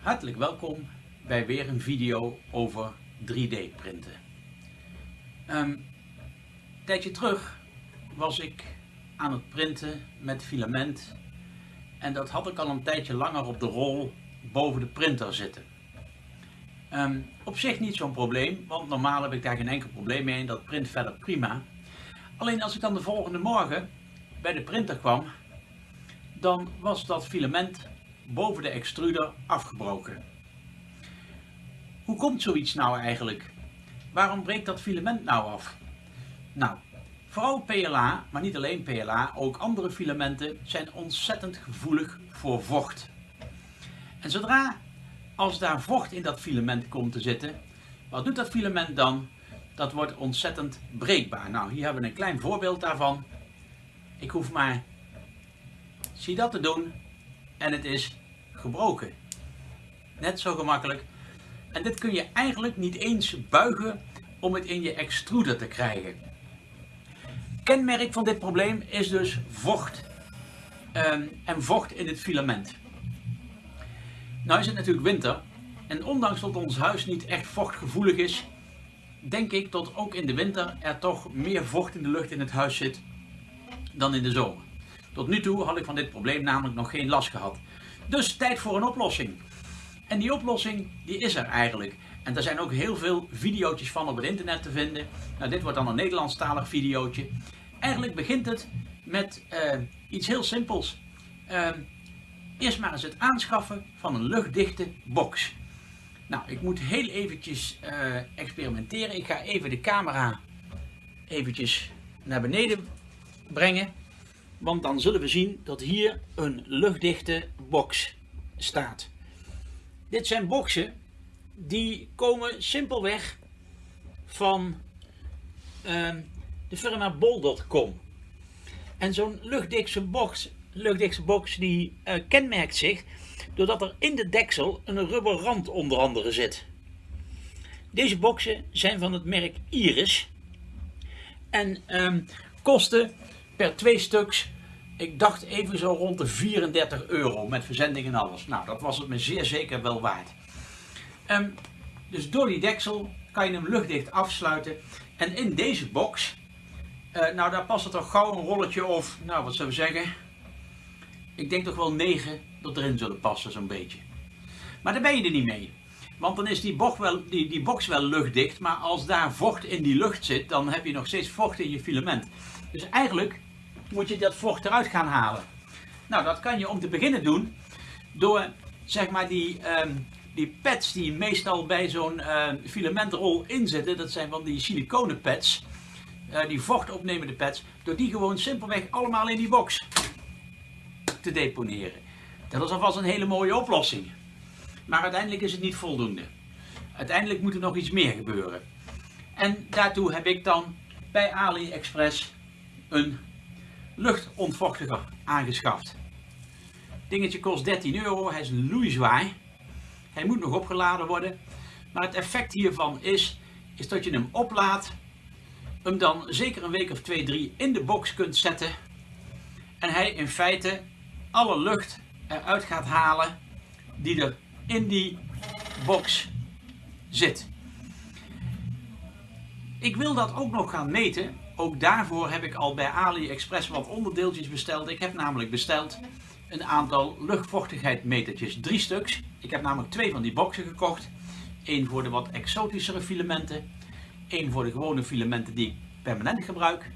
Hartelijk welkom bij weer een video over 3D printen. Ehm, een tijdje terug was ik aan het printen met filament en dat had ik al een tijdje langer op de rol boven de printer zitten. Ehm, op zich niet zo'n probleem, want normaal heb ik daar geen enkel probleem mee en dat print verder prima. Alleen als ik dan de volgende morgen bij de printer kwam, dan was dat filament boven de extruder afgebroken. Hoe komt zoiets nou eigenlijk? Waarom breekt dat filament nou af? Nou, vooral PLA, maar niet alleen PLA, ook andere filamenten zijn ontzettend gevoelig voor vocht. En zodra als daar vocht in dat filament komt te zitten, wat doet dat filament dan? Dat wordt ontzettend breekbaar. Nou, hier hebben we een klein voorbeeld daarvan. Ik hoef maar, zie dat te doen en het is gebroken. Net zo gemakkelijk. En dit kun je eigenlijk niet eens buigen om het in je extruder te krijgen. Kenmerk van dit probleem is dus vocht um, en vocht in het filament. Nou is het natuurlijk winter en ondanks dat ons huis niet echt vochtgevoelig is, denk ik dat ook in de winter er toch meer vocht in de lucht in het huis zit dan in de zomer. Tot nu toe had ik van dit probleem namelijk nog geen last gehad. Dus tijd voor een oplossing. En die oplossing die is er eigenlijk. En er zijn ook heel veel video's van op het internet te vinden. Nou, dit wordt dan een Nederlandstalig videootje. Eigenlijk begint het met uh, iets heel simpels. Uh, eerst maar eens het aanschaffen van een luchtdichte box. Nou, ik moet heel eventjes uh, experimenteren. Ik ga even de camera eventjes naar beneden brengen. Want dan zullen we zien dat hier een luchtdichte box staat. Dit zijn boxen die komen simpelweg van uh, de firma bol.com. En zo'n luchtdichte box, luchtdichte box die uh, kenmerkt zich doordat er in de deksel een rubber rand onder andere zit. Deze boxen zijn van het merk Iris en um, kosten per twee stuks, ik dacht even zo rond de 34 euro met verzending en alles. Nou, dat was het me zeer zeker wel waard. Um, dus door die deksel kan je hem luchtdicht afsluiten. En in deze box, uh, nou daar past er toch gauw een rolletje of, nou wat zullen we zeggen, ik denk toch wel 9 dat erin zullen passen zo'n beetje. Maar daar ben je er niet mee. Want dan is die, wel, die, die box wel luchtdicht, maar als daar vocht in die lucht zit, dan heb je nog steeds vocht in je filament. Dus eigenlijk moet je dat vocht eruit gaan halen. Nou, dat kan je om te beginnen doen door zeg maar die, um, die pads die meestal bij zo'n uh, filamentrol inzitten, dat zijn van die siliconen pads, uh, die vochtopnemende pads, door die gewoon simpelweg allemaal in die box te deponeren. Dat is alvast een hele mooie oplossing. Maar uiteindelijk is het niet voldoende. Uiteindelijk moet er nog iets meer gebeuren. En daartoe heb ik dan bij AliExpress een luchtontvochtiger aangeschaft. Dingetje kost 13 euro, hij is loeizwaai. Hij moet nog opgeladen worden. Maar het effect hiervan is, is dat je hem oplaadt, hem dan zeker een week of twee, drie in de box kunt zetten. En hij in feite alle lucht eruit gaat halen die er in die box zit. Ik wil dat ook nog gaan meten. Ook daarvoor heb ik al bij AliExpress wat onderdeeltjes besteld. Ik heb namelijk besteld een aantal luchtvochtigheidmetertjes. Drie stuks. Ik heb namelijk twee van die boxen gekocht. Eén voor de wat exotischere filamenten. Eén voor de gewone filamenten die ik permanent gebruik.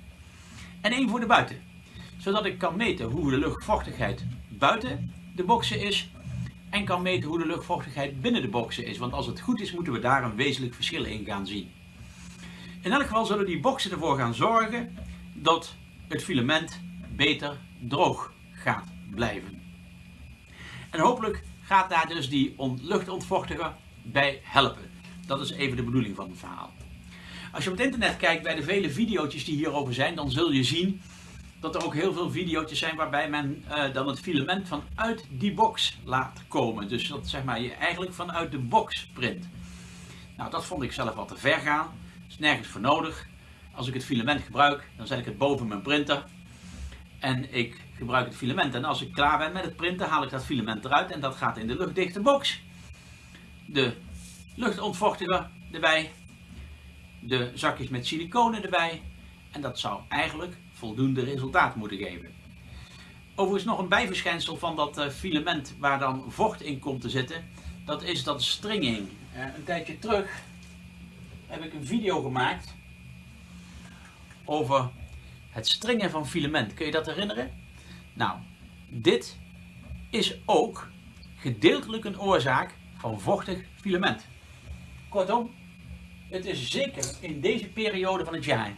En één voor de buiten. Zodat ik kan meten hoe de luchtvochtigheid buiten de boxen is. En kan meten hoe de luchtvochtigheid binnen de boxen is. Want als het goed is moeten we daar een wezenlijk verschil in gaan zien. In elk geval zullen die boxen ervoor gaan zorgen dat het filament beter droog gaat blijven. En hopelijk gaat daar dus die luchtontvochtiger bij helpen. Dat is even de bedoeling van het verhaal. Als je op het internet kijkt bij de vele video's die hierover zijn, dan zul je zien dat er ook heel veel video's zijn waarbij men uh, dan het filament vanuit die box laat komen. Dus dat zeg maar je eigenlijk vanuit de box print. Nou, dat vond ik zelf wat te ver gaan is nergens voor nodig. Als ik het filament gebruik, dan zet ik het boven mijn printer. En ik gebruik het filament. En als ik klaar ben met het printen, haal ik dat filament eruit en dat gaat in de luchtdichte box. de luchtontvochtiger erbij, de zakjes met siliconen erbij en dat zou eigenlijk voldoende resultaat moeten geven. Overigens nog een bijverschijnsel van dat eh, filament waar dan vocht in komt te zitten, dat is dat stringing. Uh, een tijdje terug heb ik een video gemaakt over het stringen van filament. Kun je dat herinneren? Nou, dit is ook gedeeltelijk een oorzaak van vochtig filament. Kortom, het is zeker in deze periode van het jaar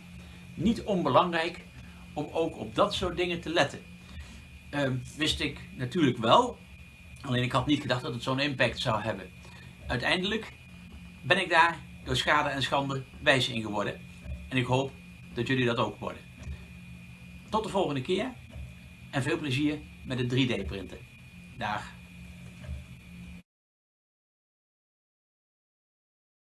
niet onbelangrijk om ook op dat soort dingen te letten. Uh, wist ik natuurlijk wel, alleen ik had niet gedacht dat het zo'n impact zou hebben. Uiteindelijk ben ik daar door schade en schande wijs in geworden. En ik hoop dat jullie dat ook worden. Tot de volgende keer en veel plezier met het 3D printen. Dag.